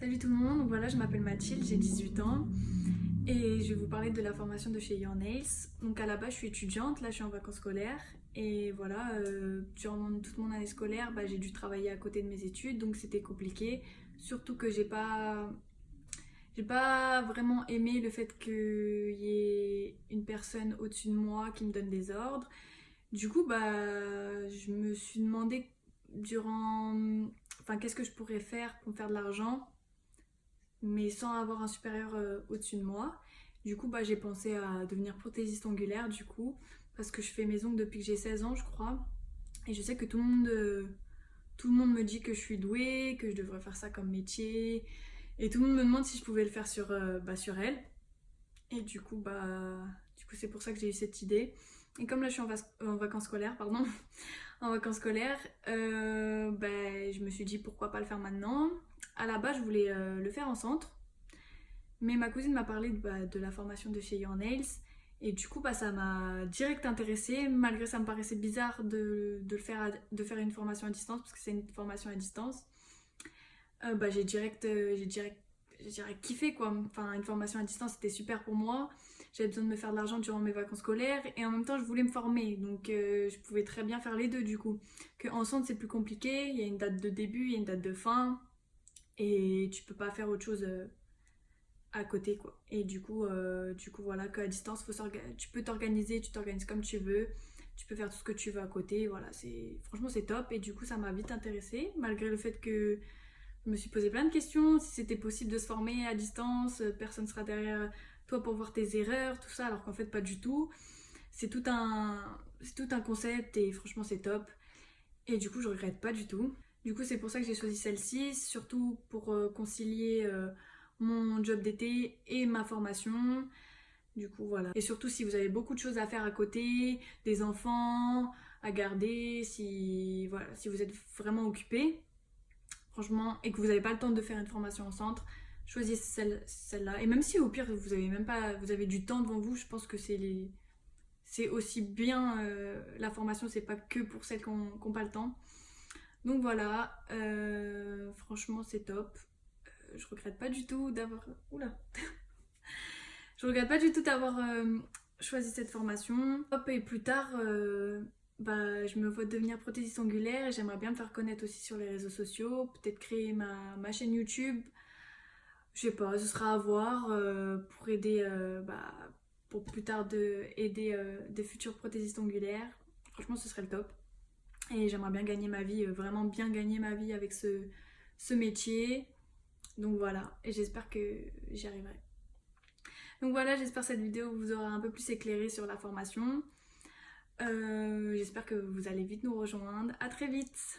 Salut tout le monde, voilà je m'appelle Mathilde, j'ai 18 ans et je vais vous parler de la formation de chez Your Nails. Donc à la base je suis étudiante, là je suis en vacances scolaires et voilà, euh, durant toute mon année scolaire bah, j'ai dû travailler à côté de mes études donc c'était compliqué. Surtout que j'ai pas, pas vraiment aimé le fait qu'il y ait une personne au-dessus de moi qui me donne des ordres. Du coup bah je me suis demandé durant enfin qu'est-ce que je pourrais faire pour me faire de l'argent mais sans avoir un supérieur euh, au-dessus de moi. Du coup, bah, j'ai pensé à devenir prothésiste ongulaire, du coup, parce que je fais mes ongles depuis que j'ai 16 ans, je crois. Et je sais que tout le monde, euh, tout le monde me dit que je suis douée, que je devrais faire ça comme métier. Et tout le monde me demande si je pouvais le faire sur, euh, bah, elle. Et du coup, bah, c'est pour ça que j'ai eu cette idée. Et comme là, je suis en, vacances scolaires, pardon, en vacances scolaires, bah, je me suis dit pourquoi pas le faire maintenant. À la base, je voulais euh, le faire en centre, mais ma cousine m'a parlé de, bah, la formation de chez Your Nails, et du coup, bah, ça m'a direct intéressée, malgré ça me paraissait bizarre de, le faire de faire une formation à distance, parce que c'est une formation à distance. Euh, bah, j'ai direct, euh, direct, direct kiffé quoi. Enfin, une formation à distance c'était super pour moi. J'avais besoin de me faire de l'argent durant mes vacances scolaires et en même temps je voulais me former. Donc je pouvais très bien faire les deux du coup. Que en centre c'est plus compliqué, il y a une date de début, il y a une date de fin et tu peux pas faire autre chose euh, à côté quoi. Et du coup euh, du coup voilà qu'à distance tu peux t'organiser tu t'organises comme tu veux tu peux faire tout ce que tu veux à côté voilà c'est franchement c'est top. Et du coup ça m'a vite intéressée malgré le fait que je me suis posé plein de questions si c'était possible de se former à distance personne sera derrière toi pour voir tes erreurs tout ça alors qu'en fait pas du tout. C'est tout un c'est tout un concept et franchement c'est top. Et du coup je regrette pas du tout du coup, c'est pour ça que j'ai choisi celle-ci, surtout pour euh, concilier euh, mon job d'été et ma formation. Du coup, voilà. Et surtout, si vous avez beaucoup de choses à faire à côté, des enfants à garder, si, vous êtes vraiment occupé, franchement, et que vous n'avez pas le temps de faire une formation au centre, choisissez celle-là. et même si au pire, vous avez même pas, vous avez du temps devant vous, je pense que c'est. C'est aussi bien, euh, la formation, c'est pas que pour celles qui n'ont pas le temps. Donc voilà, euh, franchement c'est top. Euh, je regrette pas du tout d'avoir... Oula Je regrette pas du tout d'avoir euh, choisi cette formation. Hop, et plus tard, bah, je me vois devenir prothésiste angulaire et j'aimerais bien me faire connaître aussi sur les réseaux sociaux. Peut-être créer ma, chaîne YouTube. Je sais pas, ce sera à voir pour aider... Bah, pour plus tard de aider des futurs prothésistes angulaires. Franchement, ce serait le top. Et j'aimerais bien gagner ma vie, euh, vraiment bien gagner ma vie avec ce, métier. Donc voilà, et j'espère que j'y arriverai. Donc voilà, j'espère que cette vidéo vous aura un peu plus éclairé sur la formation. Euh, j'espère que vous allez vite nous rejoindre. A très vite